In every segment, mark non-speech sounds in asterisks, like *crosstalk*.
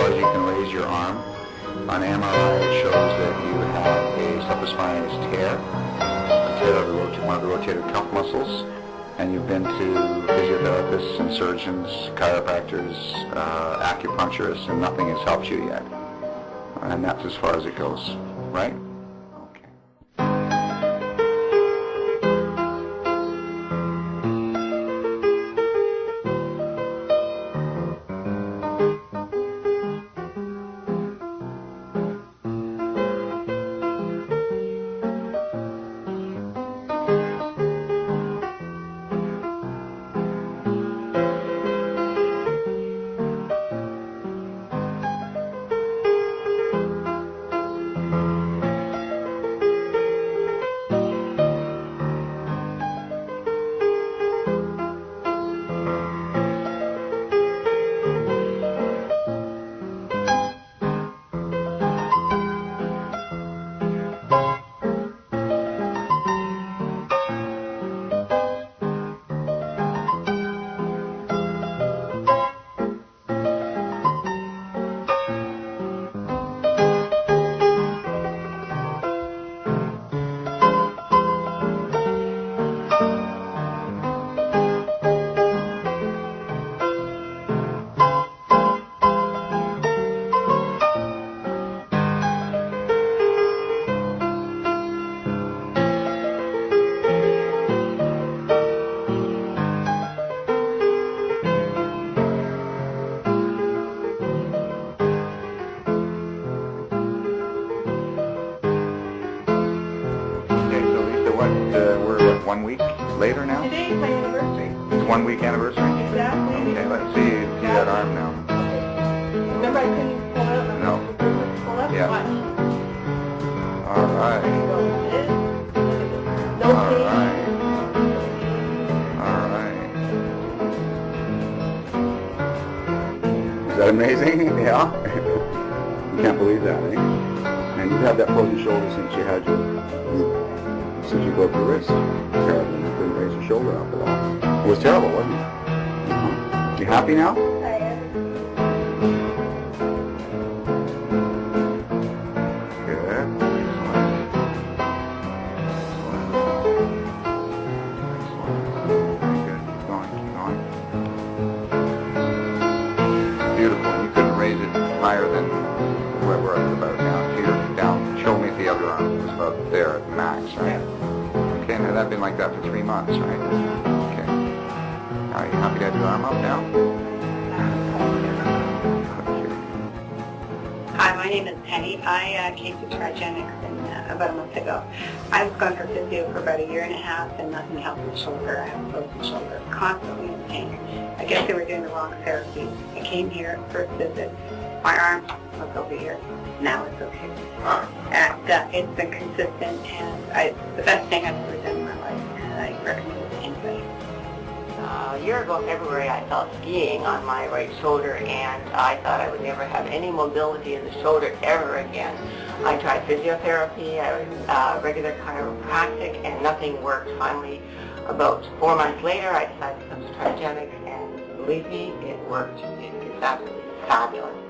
as you can raise your arm. On MRI, it shows that you have a subspinous tear, a tear of one of the rotator cuff muscles, and you've been to physiotherapists and surgeons, chiropractors, uh, acupuncturists, and nothing has helped you yet. And that's as far as it goes, right? Uh, we're what, one week later now? Today is my anniversary. It's one week anniversary? Exactly. Okay, let's see, see that arm now. Remember I couldn't pull it up? No. I couldn't pull up? Yeah. Watch. All right, go. This, look at this. No all pain. right, all right. Is that amazing? *laughs* Yeah? *laughs* You can't believe that, eh? And you've had that frozen shoulder since you had your, since you broke your wrist. Terrible, you couldn't raise your shoulder up at all. It was terrible, wasn't it? You happy now? About there at max, right? Okay, now that's been like that for three months, right? Okay. Are you happy to have your arm up now? Hi, my name is Penny. I uh, came to Trigenics in, uh, about a month ago. I was going for physio for about a year and a half and nothing helped my shoulder. I have a frozen shoulder, constantly in pain. I guess they were doing the wrong therapy. I came here, first visit, my arm was over here. Now it's okay. And uh, it's been consistent and I, the best thing I've ever done in my life and I recommend it to anybody. Uh, a year ago February I fell skiing on my right shoulder and I thought I would never have any mobility in the shoulder ever again. I tried physiotherapy, I was uh, regular chiropractic and nothing worked. Finally, about four months later I decided to come to Trigenics and believe me, it worked. It's absolutely fabulous.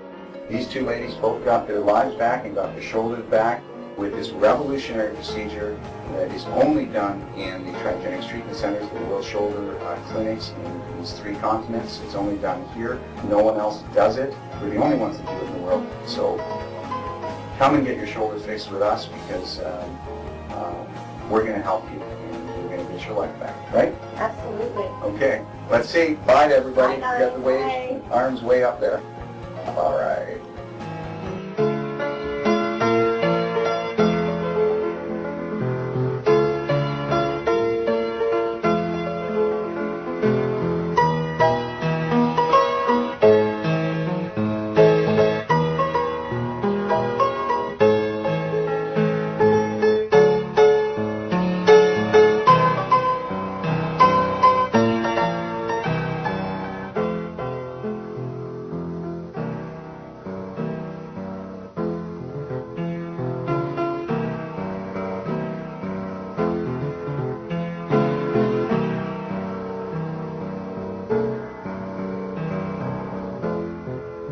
These two ladies both got their lives back and got their shoulders back with this revolutionary procedure that is only done in the Trigenics Treatment Centers, the World Shoulder uh, Clinics in these three continents. It's only done here. No one else does it. We're the only ones that do it in the world. So come and get your shoulders fixed with us because um, uh, we're going to help you and we're going to get your life back, right? Absolutely. Okay, let's see. Bye to everybody. Bye, You got the wave, arms way up there. All right.